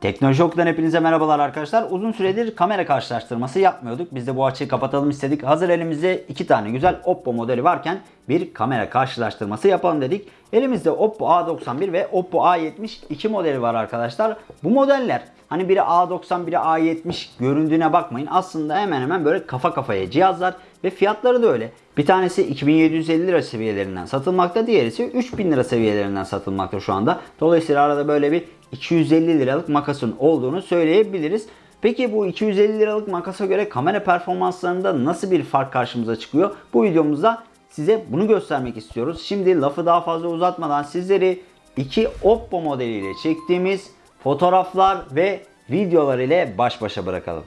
Teknoloji Okulu'dan hepinize merhabalar arkadaşlar. Uzun süredir kamera karşılaştırması yapmıyorduk. Biz de bu açığı kapatalım istedik. Hazır elimizde iki tane güzel Oppo modeli varken bir kamera karşılaştırması yapalım dedik. Elimizde Oppo A91 ve Oppo A70 iki modeli var arkadaşlar. Bu modeller hani biri A90 biri A70 göründüğüne bakmayın. Aslında hemen hemen böyle kafa kafaya cihazlar ve fiyatları da öyle. Bir tanesi 2750 lira seviyelerinden satılmakta, diğeri ise 3000 lira seviyelerinden satılmakta şu anda. Dolayısıyla arada böyle bir 250 liralık makasın olduğunu söyleyebiliriz. Peki bu 250 liralık makasa göre kamera performanslarında nasıl bir fark karşımıza çıkıyor? Bu videomuzda size bunu göstermek istiyoruz. Şimdi lafı daha fazla uzatmadan sizleri iki Oppo modeliyle çektiğimiz fotoğraflar ve videolar ile baş başa bırakalım.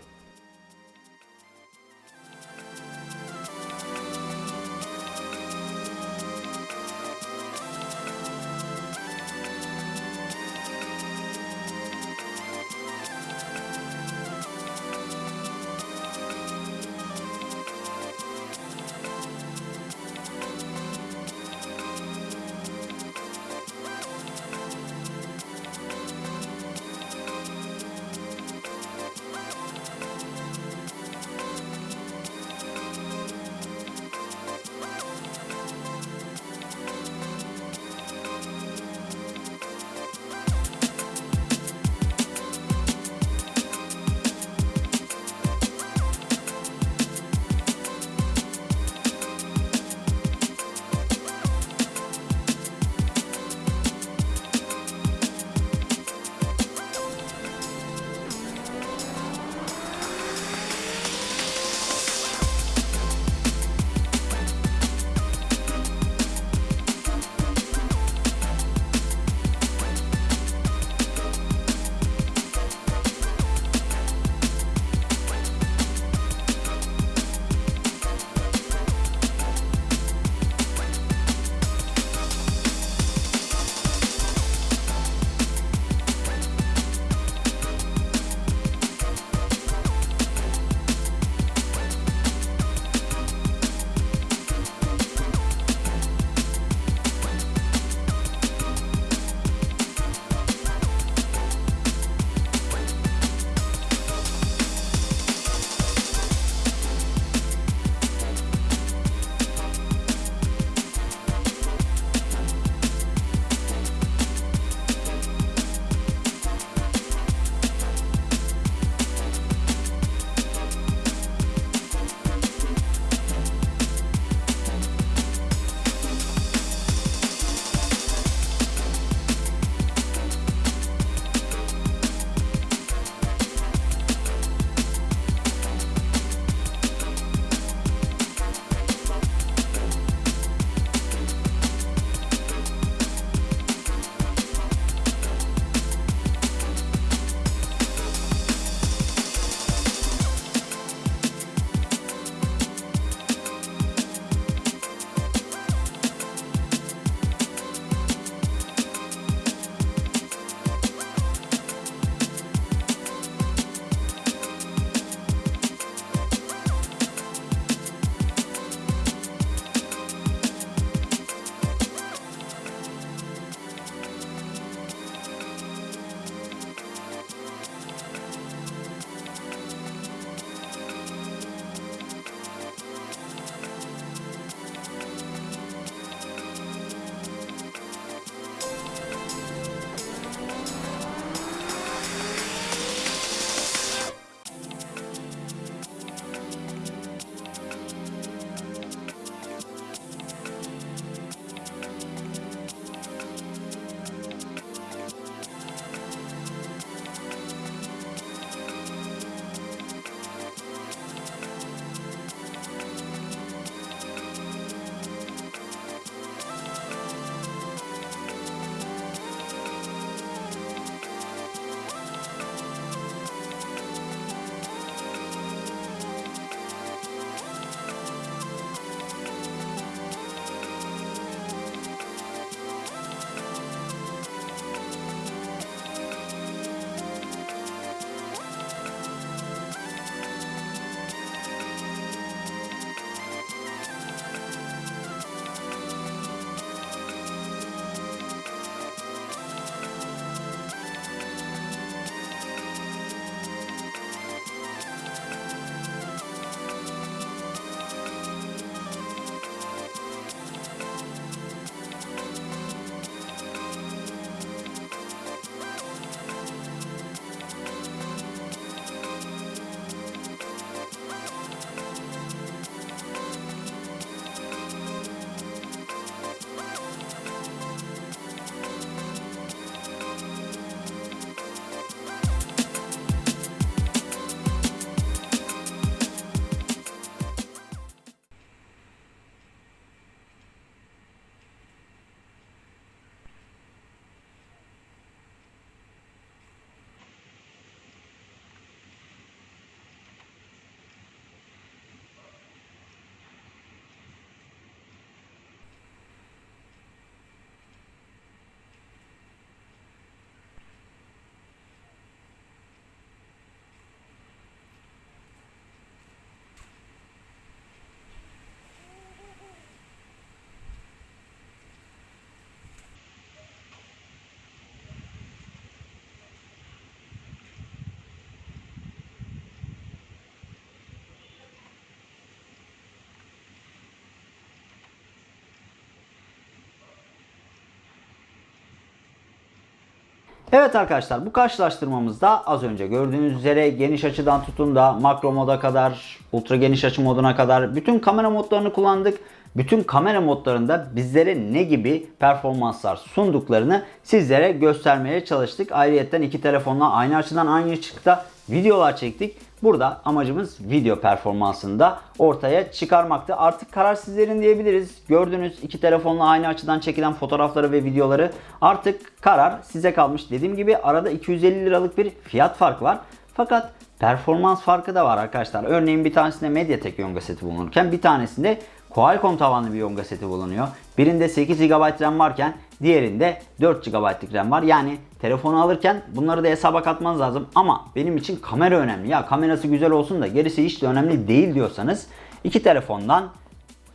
Evet arkadaşlar bu karşılaştırmamızda az önce gördüğünüz üzere geniş açıdan tutun da makro moda kadar, ultra geniş açı moduna kadar bütün kamera modlarını kullandık. Bütün kamera modlarında bizlere ne gibi performanslar sunduklarını sizlere göstermeye çalıştık. Ayrıyeten iki telefonla aynı açıdan aynı ışıkta videolar çektik. Burada amacımız video performansını da ortaya çıkarmaktı. Artık karar sizlerin diyebiliriz. Gördüğünüz iki telefonla aynı açıdan çekilen fotoğrafları ve videoları artık karar size kalmış. Dediğim gibi arada 250 liralık bir fiyat farkı var. Fakat performans farkı da var arkadaşlar. Örneğin bir tanesinde Mediatek Yonga seti bulunurken bir tanesinde Qualcomm tavanlı bir Yonga seti bulunuyor. Birinde 8 GB RAM varken diğerinde 4 GB'lık RAM var. Yani telefonu alırken bunları da hesaba katmanız lazım. Ama benim için kamera önemli. Ya kamerası güzel olsun da gerisi hiç de önemli değil diyorsanız iki telefondan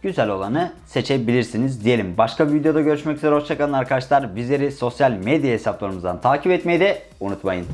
güzel olanı seçebilirsiniz diyelim. Başka bir videoda görüşmek üzere. Hoşçakalın arkadaşlar. Bizleri sosyal medya hesaplarımızdan takip etmeyi de unutmayın.